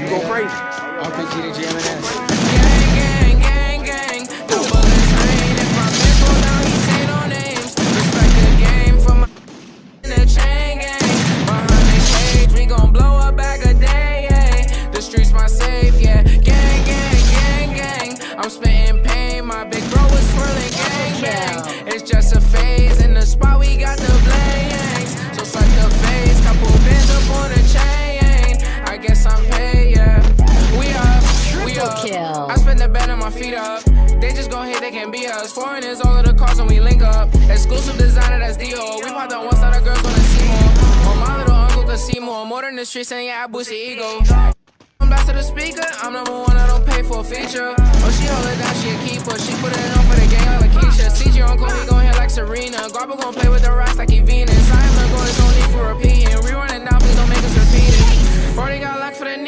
You go crazy. RPG to GMNS. Gang, gang, gang, gang. The bullets rain. If my bitch roll down, he say no names. Respect the game for my in the chain gang. Behind the cage, we gon' blow a bag a day. Yeah. The streets my safe, yeah. Gang, gang, gang, gang. I'm spitting pain. My big bro is swirling gang, gang. It's just a phase. In the spot, we got the my feet up. They just gon' hate, they can't be us. Foreign is all of the cars when we link up. Exclusive designer, that's Dior. We pop the ones that our girls wanna see more. Oh, my little uncle could see more. More than the streets, and yeah, I boost the ego. I'm back to the speaker. I'm number one, I don't pay for a feature. Oh, she hold it down, she a keeper. She put it on for the gang like Lakeisha. CJ uncle, he gon' hit like Serena. Garba gon' play with the rocks like he Venus.